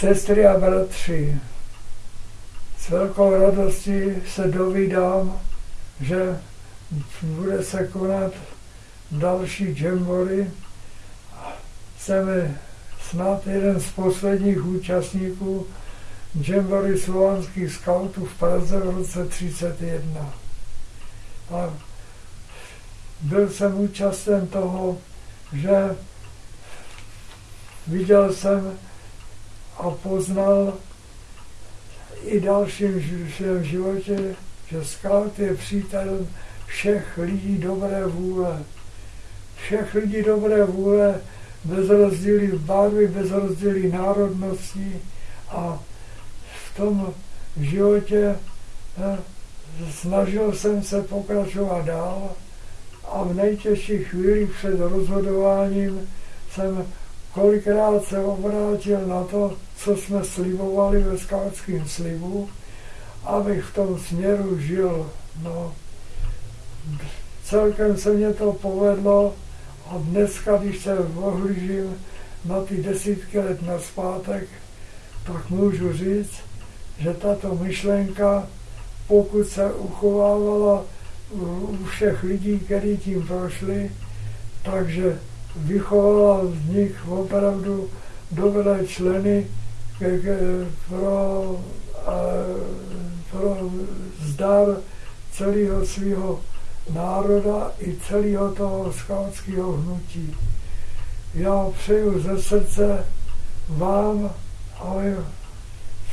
Sestry a bratři, s velkou radostí se dovídám, že bude se konat další džembory. Jsem snad jeden z posledních účastníků džembory slovanských skautů v Praze v roce 1931. A byl jsem účasten toho, že viděl jsem a poznal i dalším v životě, že scout je přítel všech lidí dobré vůle. Všech lidí dobré vůle bez rozdílí barvy, bez rozdílí národností a v tom životě eh, snažil jsem se pokračovat dál a v nejtěžších chvílích před rozhodováním jsem kolikrát se obrátil na to, co jsme slibovali ve skautském slibu, abych v tom směru žil. No, celkem se mě to povedlo a dneska, když se ohlížím na ty desítky let na zpátek, tak můžu říct, že tato myšlenka, pokud se uchovávala u všech lidí, kteří tím prošli, takže vychovala z nich opravdu dobré členy pro, pro zdar celého svého národa i celého toho skautského hnutí. Já přeju ze srdce vám, aby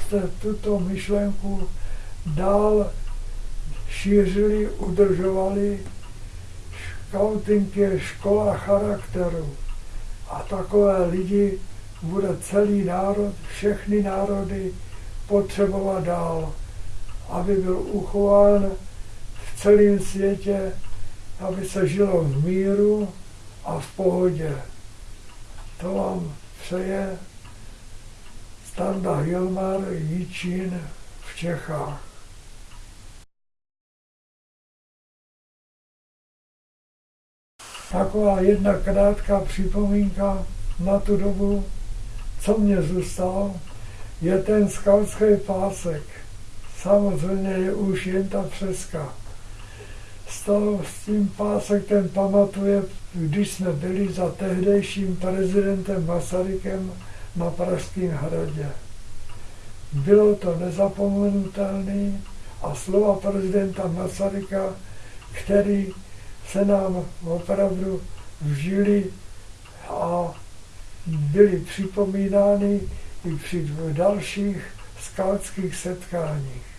jste tuto myšlenku dál šířili, udržovali. Scouting je škola charakteru a takové lidi bude celý národ, všechny národy potřebovat dál, aby byl uchován v celém světě, aby se žilo v míru a v pohodě. To vám přeje Standa Hilmar Jičín v Čechách. Taková jedna krátká připomínka na tu dobu, co mě zůstalo, je ten skautský pásek. Samozřejmě je už jen ta přeska. S tím pásek ten pamatuje, když jsme byli za tehdejším prezidentem Masarykem na Pražském hradě. Bylo to nezapomenutelné a slova prezidenta Masaryka, který se nám opravdu vžili a byly připomínány i při dalších skautských setkáních.